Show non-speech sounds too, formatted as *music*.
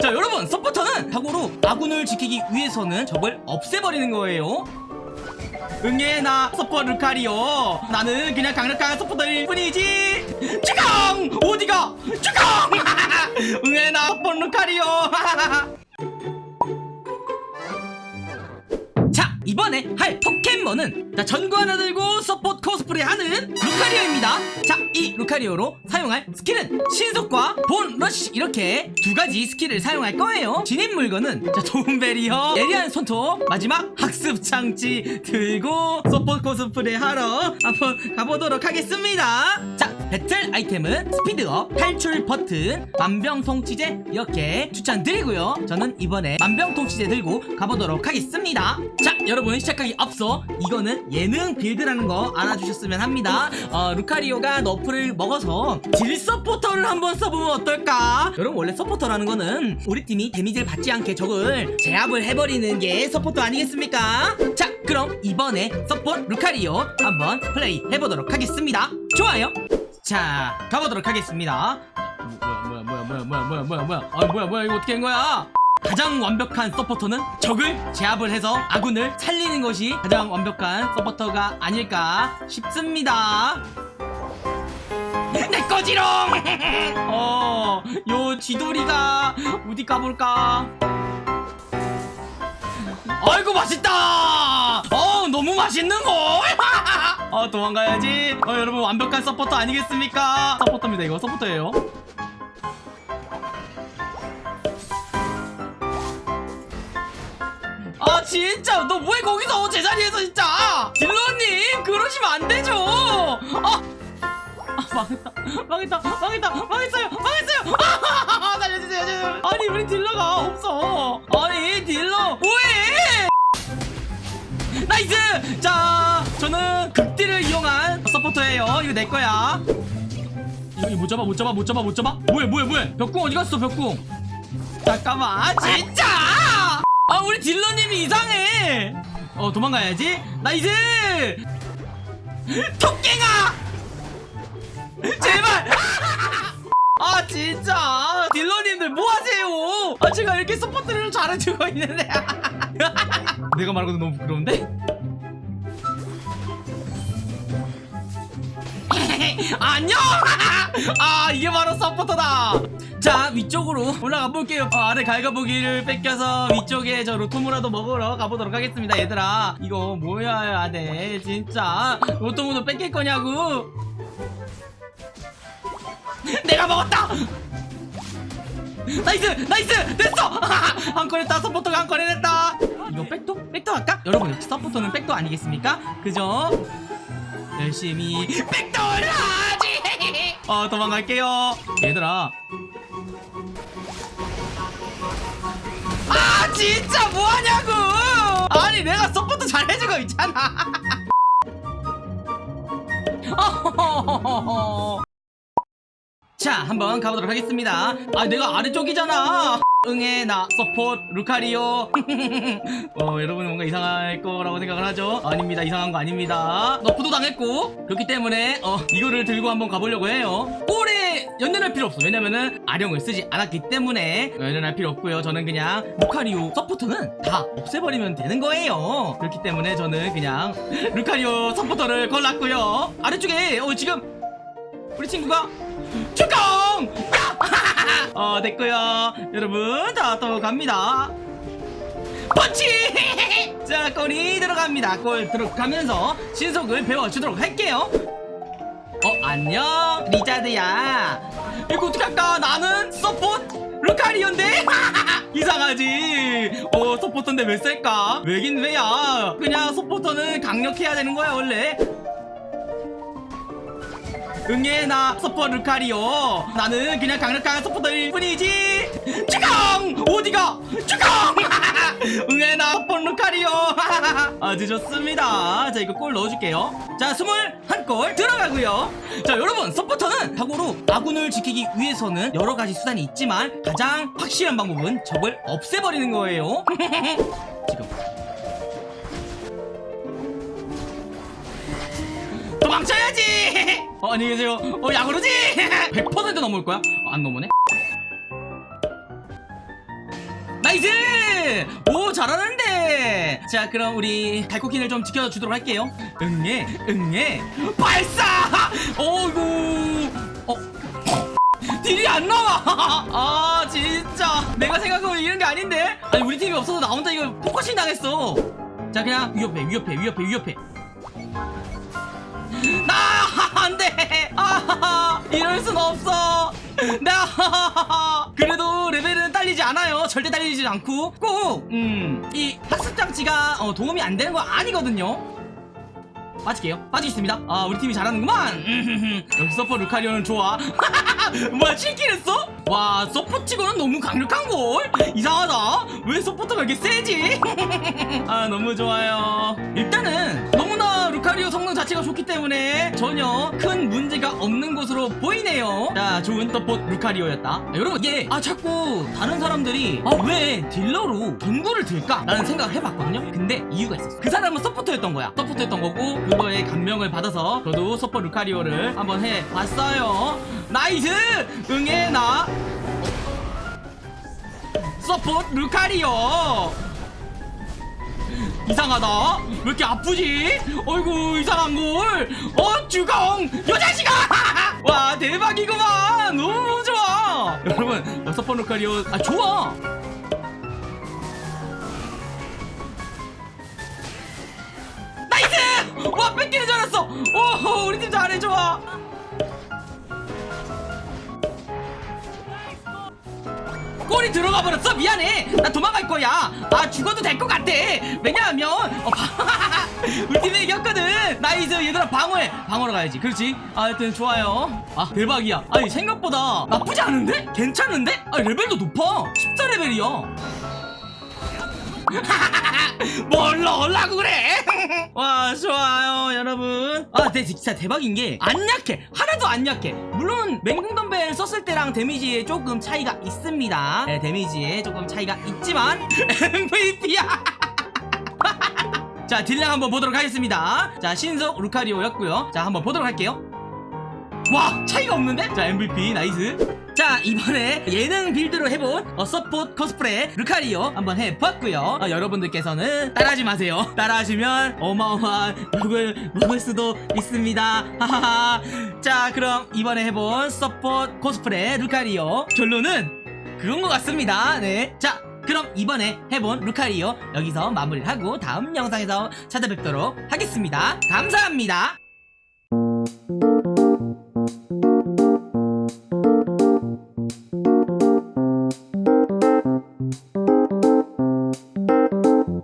자 여러분 서포터는 자고로 아군을 지키기 위해서는 적을 없애버리는 거예요. 응애 나 서퍼 루카리오 나는 그냥 강력한 서포터일 뿐이지. 주강! 어디가? 주강! *laughs* 응애 나 서퍼 루카리오 *laughs* 이번에 할 포켓몬은 자 전구 하나 들고 서포트 코스프레 하는 루카리오입니다. 자 이 루카리오로 사용할 스킬은 신속과 Bone Rush. 이렇게 두 가지 스킬을 사용할 거예요. 진입 물건은 자 도움배리어 예리한 손톱 마지막 학습 장치 들고 서포트 코스프레 하러 한번 가보도록 하겠습니다. 자 배틀 아이템은 스피드업 탈출 버튼 만병통치제 이렇게 추천드리고요. 저는 이번에 만병통치제 들고 가보도록 하겠습니다. 자 여러분 시작하기 앞서 이거는 예능 build라는 거 알아주셨으면 합니다 어, 루카리오가 nerf를 먹어서 딜 서포터를 한번 써보면 어떨까 여러분 원래 서포터라는 거는 우리 팀이 데미지를 받지 않게 적을 제압을 해버리는 게 서포터 아니겠습니까 자 그럼 이번에 서포트 루카리오 한번 플레이 해보도록 하겠습니다 좋아요 자 가보도록 하겠습니다 뭐야 뭐야 뭐야 뭐야 뭐야 뭐야 뭐야 아 뭐야 뭐야 이거 어떻게 한 거야 가장 완벽한 서포터는 적을 제압을 해서 아군을 살리는 것이 가장 완벽한 서포터가 아닐까 싶습니다. 내 거지롱! *laughs* 어요 지돌이가 어디 가볼까? 아이고 맛있다! 어 너무 맛있는 거어 *laughs* 도망가야지. 어 여러분 완벽한 서포터 아니겠습니까? 서포터입니다. 이거 서포터예요 아 진짜? 너 뭐해 거기서 제자리에서 진짜 딜러님 그러시면 안 되죠. 아, 아 망했다. 망했다. 망했다. 망했어요. 망했어요. 아, *laughs* 살려주세요. 아니 우리 딜러가 없어. 아니 딜러 뭐해? Nice! 자 저는 극딜을 이용한 서포터예요. 이거 내 거야. 이거 못 잡아 못 잡아 못 잡아 못 잡아. 뭐해 뭐해 뭐해? 벽궁 어디 갔어 벽궁? 잠깐만. 아, 진짜 아 우리 딜러님이 이상해. 어 도망가야지. nice! 토깽아! 제발! 아 진짜. 딜러님들 뭐하세요? 아 제가 이렇게 support를 잘해주고 있는데. *laughs* 내가 말하고도 너무 부끄러운데? *laughs* 안녕! *laughs* 아 이게 바로 서포터다 자 위쪽으로 올라가 볼게요. 어, 아래 갈가부기를 뺏겨서 위쪽에 저 로토무라도 먹으러 가보도록 하겠습니다 얘들아. 이거 뭐야 돼 진짜 로토무도 뺏길 거냐고? *laughs* 내가 먹었다! nice! nice! 됐어! *laughs* 한건 했다. 서포터가 한건 해냈다. 이거 백도? 백도 할까? 여러분 역시 서포터는 백도 아니겠습니까? 그죠? 열심히 백도를 하지! *laughs* 어 도망갈게요. 얘들아 진짜 뭐하냐고! 아니 내가 support 잘해주고 있잖아. *laughs* 자 한번 가보도록 하겠습니다. 아 내가 아래쪽이잖아 응애 나 support 루카리오. *laughs* 어 여러분은 뭔가 이상할 거라고 생각을 하죠? 아닙니다. 이상한 거 아닙니다. 너프도 당했고. 그렇기 때문에 어 이거를 들고 한번 가보려고 해요. 오래 연연할 필요 없어. 왜냐면은 아령을 쓰지 않았기 때문에. 연연할 필요 없고요. 저는 그냥 루카리오 서포터는 다 없애버리면 되는 거예요. 그렇기 때문에 저는 그냥 *laughs* 루카리오 서포터를 골랐고요. 아래쪽에 어 지금 우리 친구가 축강! *laughs* 어 됐고요. 여러분 자 또 갑니다. 펀치! *laughs* 자 골이 들어갑니다. 골 들어가면서 신속을 배워주도록 할게요. 어 안녕 리자드야. 이거 어떻게 할까? 나는 support 루카리온데? *laughs* 이상하지. 어 서포터인데 왜 셀까? 왜긴 왜야? 그냥 서포터는 강력해야 되는 거야 원래 응애 나 서퍼 루카리오. 나는 그냥 강력한 서포터일 뿐이지. 주강! 어디가! 주강! *laughs* 응애 나 서퍼 루카리오. *laughs* 아주 좋습니다. 자 이거 골 넣어줄게요. 자 스물 한골 들어가고요. 자 여러분 서포터는 자고로 아군을 지키기 위해서는 여러 가지 수단이 있지만 가장 확실한 방법은 적을 없애버리는 거예요. *laughs* 지금. 도망쳐야지! 어, 안녕히 계세요. 어, 야구르지! 100% *laughs* 넘을 거야? 어, 안 넘으네? nice! 오 잘하는데! 자 그럼 우리 달코퀸을 좀 지켜주도록 할게요. 응애 응애. 발사! 어이구! 어? deal이 안 나와! *laughs* 아 진짜. 내가 생각하고 이런 게 아닌데? 아니 우리 팀이 없어서 나 혼자 이거 focusing 당했어. 자 그냥 위협해 위협해 위협해 위협해. 나 안돼. 아 이럴 순 없어. 나 그래도 레벨은 딸리지 않아요. 절대 딸리지 않고. 꼭 음 이 학습 장치가 어, 도움이 안 되는 거 아니거든요. 빠질게요. 빠지겠습니다. 아 우리 팀이 잘하는구만. 역시 서퍼 루카리오는 좋아. *laughs* 뭐야 7 kill 했어? 와 서포 치고는 너무 강력한걸? 이상하다. 왜 서포터가 이렇게 세지? *laughs* 아 너무 좋아요. 일단은 성능 자체가 좋기 때문에 전혀 큰 문제가 없는 것으로 보이네요. 자 좋은 서포 루카리오였다. 아, 여러분 이게 아 자꾸 다른 사람들이 아 왜 딜러로 전구를 들까? 라는 생각을 해봤거든요. 근데 이유가 있었어 그 사람은 서포터였던 거야. 서포터였던 거고 그거에 감명을 받아서 저도 서포 루카리오를 한번 해봤어요. nice! 응애 나. support 루카리오 이상하다. 왜 이렇게 아프지? 어이구 이상한걸. 어 죽어 요 자식아 와 대박이구만. 너무 좋아. 여러분 어, support 루카리오. 아 좋아. nice! 와 뺏기는 줄 알았어. 오 골이 들어가 버렸어. 미안해. 나 도망갈 거야. 아 죽어도 될 것 같아. 왜냐하면 어, 바- *laughs* 우리 팀이 이겼거든. nice 얘들아 방어해. 방어로 가야지. 그렇지? 아, 하여튼 좋아요. 아 대박이야. 아니 생각보다 나쁘지 않은데? 괜찮은데? 아 레벨도 높아. 14레벨이야 *laughs* 뭘로 올라고 그래? *laughs* 와 좋아요 여러분. 아 네, 진짜 대박인 게 안 약해. 하나도 안 약해. 물론 맹공덤벨 썼을 때랑 damage에 조금 차이가 있습니다. 네, damage에 조금 차이가 있지만 *laughs* MVP야. 자 딜량 한번 보도록 하겠습니다. 자 신속 루카리오였고요. 자 한번 보도록 할게요. 와 차이가 없는데? 자 MVP nice 자 이번에 예능 build로 해본 어, support 코스프레 루카리오 한번 해봤고요. 어, 여러분들께서는 따라하지 마세요. *laughs* 따라하시면 어마어마한 욕을 먹을 수도 있습니다. *laughs* 하하하. 자 그럼 이번에 해본 support 코스프레 루카리오. 결론은 그런 것 같습니다. 네자 그럼 이번에 해본 루카리오 여기서 마무리를 하고 다음 영상에서 찾아뵙도록 하겠습니다. 감사합니다